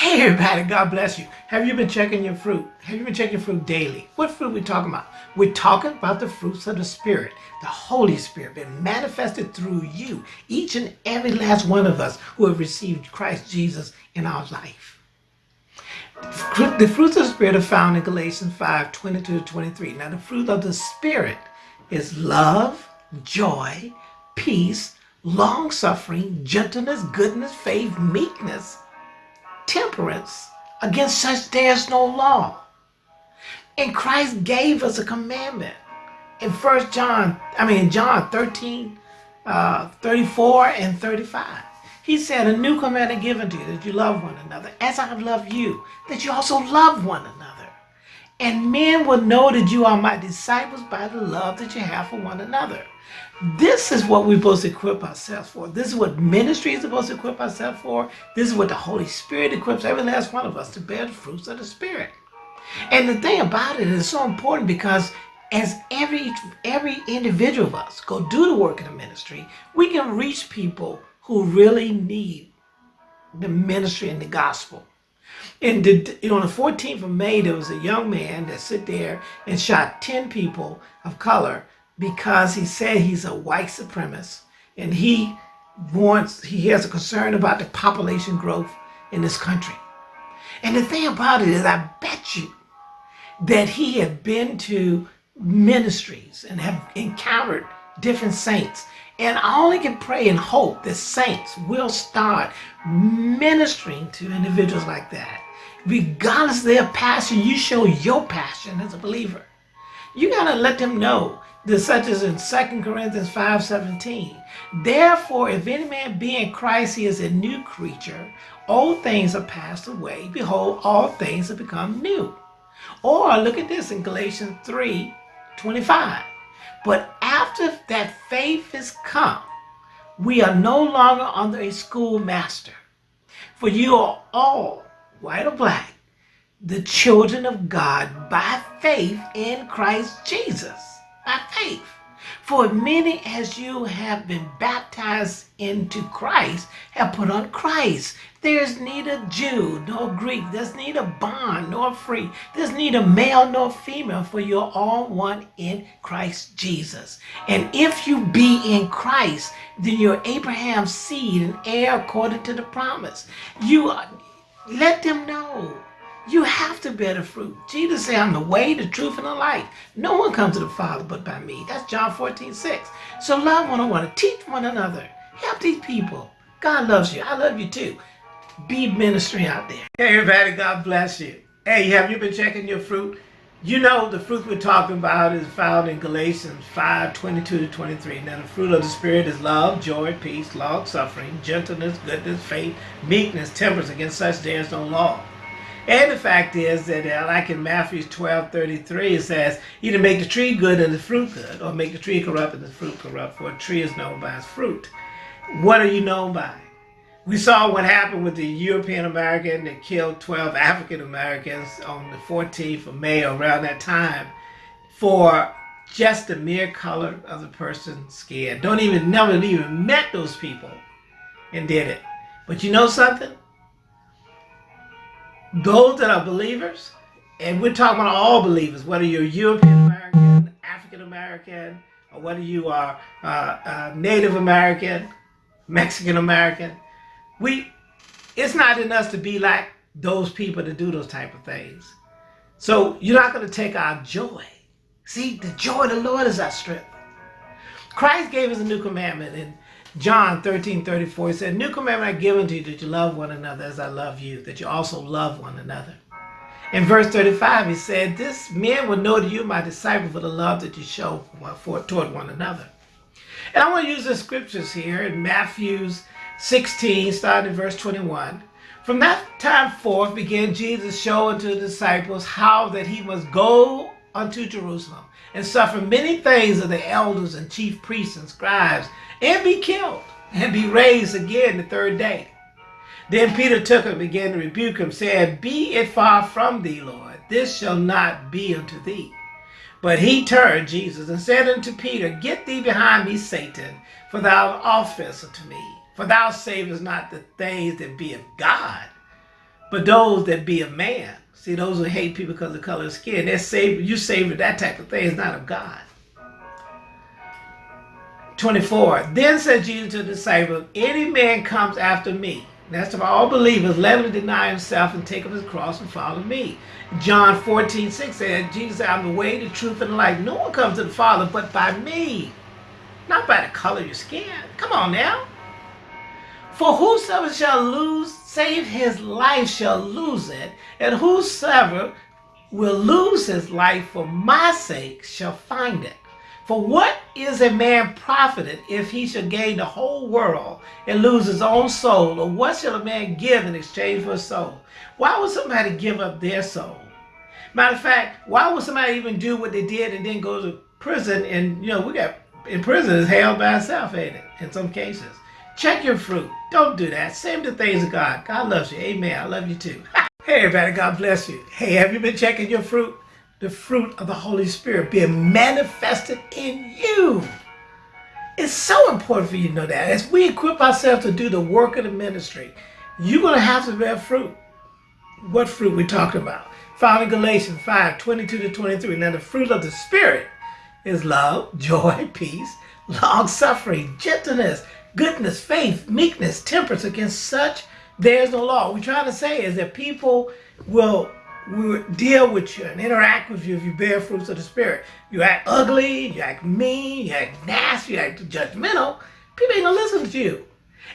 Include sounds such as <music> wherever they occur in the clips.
Hey everybody, God bless you. Have you been checking your fruit? Have you been checking your fruit daily? What fruit we talking about? We're talking about the fruits of the Spirit, the Holy Spirit been manifested through you, each and every last one of us who have received Christ Jesus in our life. The fruits of the Spirit are found in Galatians 5, 22 to 23. Now the fruit of the Spirit is love, joy, peace, long-suffering, gentleness, goodness, faith, meekness, temperance. Against such there's no law. And Christ gave us a commandment. In First John, I mean John 13, uh, 34 and 35. He said, a new commandment given to you, that you love one another, as I have loved you, that you also love one another. And men will know that you are my disciples by the love that you have for one another. This is what we're supposed to equip ourselves for. This is what ministry is supposed to equip ourselves for. This is what the Holy Spirit equips every last one of us to bear the fruits of the Spirit. And the thing about it is so important because as every every individual of us go do the work of the ministry, we can reach people who really need the ministry and the gospel. And the, on the 14th of May, there was a young man that sit there and shot 10 people of color because he said he's a white supremacist and he wants, he has a concern about the population growth in this country. And the thing about it is, I bet you that he had been to ministries and have encountered different saints. And I only can pray and hope that saints will start ministering to individuals like that. Regardless of their passion, you show your passion as a believer. You got to let them know that such as in 2 Corinthians 5.17. Therefore, if any man be in Christ, he is a new creature. Old things are passed away. Behold, all things have become new. Or look at this in Galatians 3.25. But after that faith has come, we are no longer under a schoolmaster. For you are all, white or black, the children of God by faith in Christ Jesus by faith. For many as you have been baptized into Christ have put on Christ. There's neither Jew nor Greek. There's neither bond nor free. There's neither male nor female, for you're all one in Christ Jesus. And if you be in Christ, then you're Abraham's seed and heir according to the promise. You are, let them know you have to bear the fruit. Jesus said, I'm the way, the truth, and the life. No one comes to the Father but by me. That's John 14, 6. So love one another. Teach one another. Help these people. God loves you. I love you too. Be ministry out there. Hey, everybody. God bless you. Hey, have you been checking your fruit? You know the fruit we're talking about is found in Galatians 5, 22 to 23. Now the fruit of the Spirit is love, joy, peace, long suffering, gentleness, goodness, faith, meekness, temperance. Against such there is no law. And the fact is that uh, like in Matthew 12, 33, it says, either make the tree good and the fruit good, or make the tree corrupt and the fruit corrupt, for a tree is known by its fruit. What are you known by? We saw what happened with the European American that killed 12 African Americans on the 14th of May around that time for just the mere color of the person's skin. Don't even, never even met those people and did it. But you know something? Those that are believers, and we're talking about all believers, whether you're European American, African American, or whether you are uh, uh, Native American, Mexican American, we, it's not in us to be like those people to do those type of things. So you're not going to take our joy. See, the joy of the Lord is our strength. Christ gave us a new commandment in John 13, 34, he said, New commandment I give unto you, that you love one another as I love you, that you also love one another. In verse 35, he said, This men will know that you my disciple for the love that you show for, toward one another. And I want to use the scriptures here in Matthew's 16, starting in verse 21. From that time forth began Jesus showing to the disciples how that he must go unto Jerusalem and suffer many things of the elders and chief priests and scribes and be killed and be raised again the third day. Then Peter took him and began to rebuke him, saying, Be it far from thee, Lord, this shall not be unto thee. But he turned, Jesus, and said unto Peter, Get thee behind me, Satan, for thou art offense unto me. For thou savest not the things that be of God, But those that be of man, see, those who hate people because of the color of skin, they're saved, you saved that type of thing is not of God. 24. Then said Jesus to the disciples, Any man comes after me. That's to all believers, let him deny himself and take up his cross and follow me. John 14, 6 said, Jesus said, I'm the way, the truth, and the life. No one comes to the Father but by me. Not by the color of your skin. Come on now. For whosoever shall lose, save his life shall lose it, and whosoever will lose his life for my sake shall find it. For what is a man profited if he shall gain the whole world and lose his own soul? Or what shall a man give in exchange for a soul? Why would somebody give up their soul? Matter of fact, why would somebody even do what they did and then go to prison? And, you know, we got in prison is hell by itself, ain't it? In some cases. Check your fruit. Don't do that. Same the things of God. God loves you. Amen. I love you too. <laughs> hey, everybody. God bless you. Hey, have you been checking your fruit? The fruit of the Holy Spirit being manifested in you. It's so important for you to know that. As we equip ourselves to do the work of the ministry, you're going to have to bear fruit. What fruit we talking about? Found in Galatians 5, 22 to 23. Now the fruit of the Spirit is love, joy, <laughs> peace, long-suffering, gentleness, goodness, faith, meekness, temperance. Against such, there's no law. What we're trying to say is that people will, will deal with you and interact with you if you bear fruits of the Spirit. You act ugly, you act mean, you act nasty, you act judgmental, people ain't gonna listen to you.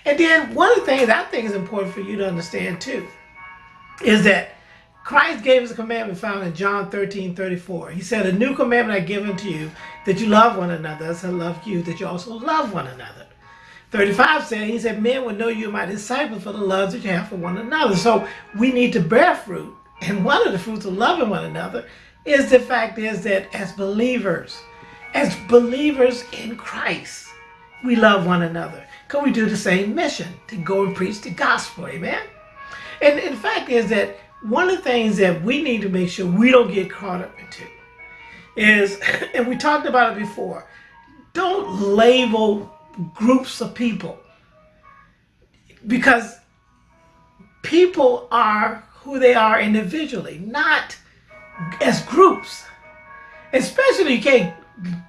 And then one of the things I think is important for you to understand too is that Christ gave us a commandment found in John 13, 34. He said, a new commandment I give unto you, that you love one another as I love you, that you also love one another. 35 said, he said, men will know you my disciples for the love that you have for one another. So we need to bear fruit. And one of the fruits of loving one another is the fact is that as believers, as believers in Christ, we love one another. Because we do the same mission, to go and preach the gospel, amen? And, and the fact is that one of the things that we need to make sure we don't get caught up into is, <laughs> and we talked about it before, don't label groups of people because people are who they are individually, not as groups. Especially you can't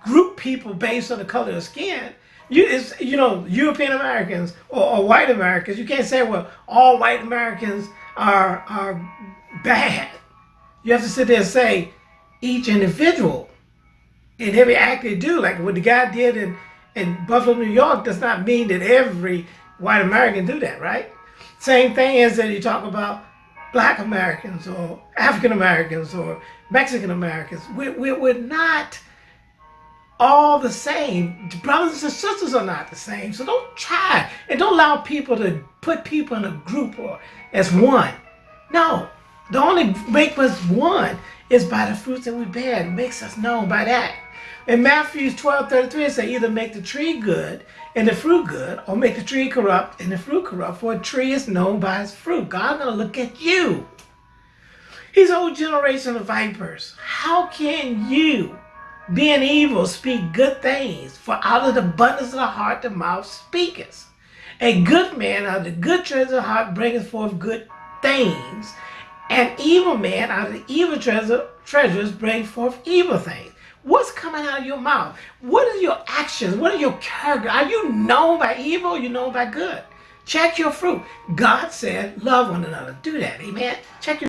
group people based on the color of skin. You, you know, European Americans or, or white Americans, you can't say, well, all white Americans are, are bad. You have to sit there and say, each individual and every act they do, like what the guy did in in Buffalo, New York does not mean that every white American do that, right? Same thing as that you talk about black Americans or African Americans or Mexican Americans. We're, we're, we're not all the same. Brothers and sisters are not the same. So don't try and don't allow people to put people in a group or as one. No, the only make us one is by the fruits that we bear. It makes us known by that. In Matthew 12, 33, it says, either make the tree good and the fruit good, or make the tree corrupt and the fruit corrupt, for a tree is known by its fruit. God's going to look at you. His whole generation of vipers. How can you, being evil, speak good things? For out of the abundance of the heart, the mouth speaketh. A good man out of the good treasure of the heart bringeth forth good things. An evil man out of evil treasure, treasures bring forth evil things. What's coming out of your mouth? What are your actions? What are your character? Are you known by evil or you known by good? Check your fruit. God said, love one another. Do that. Amen. Check your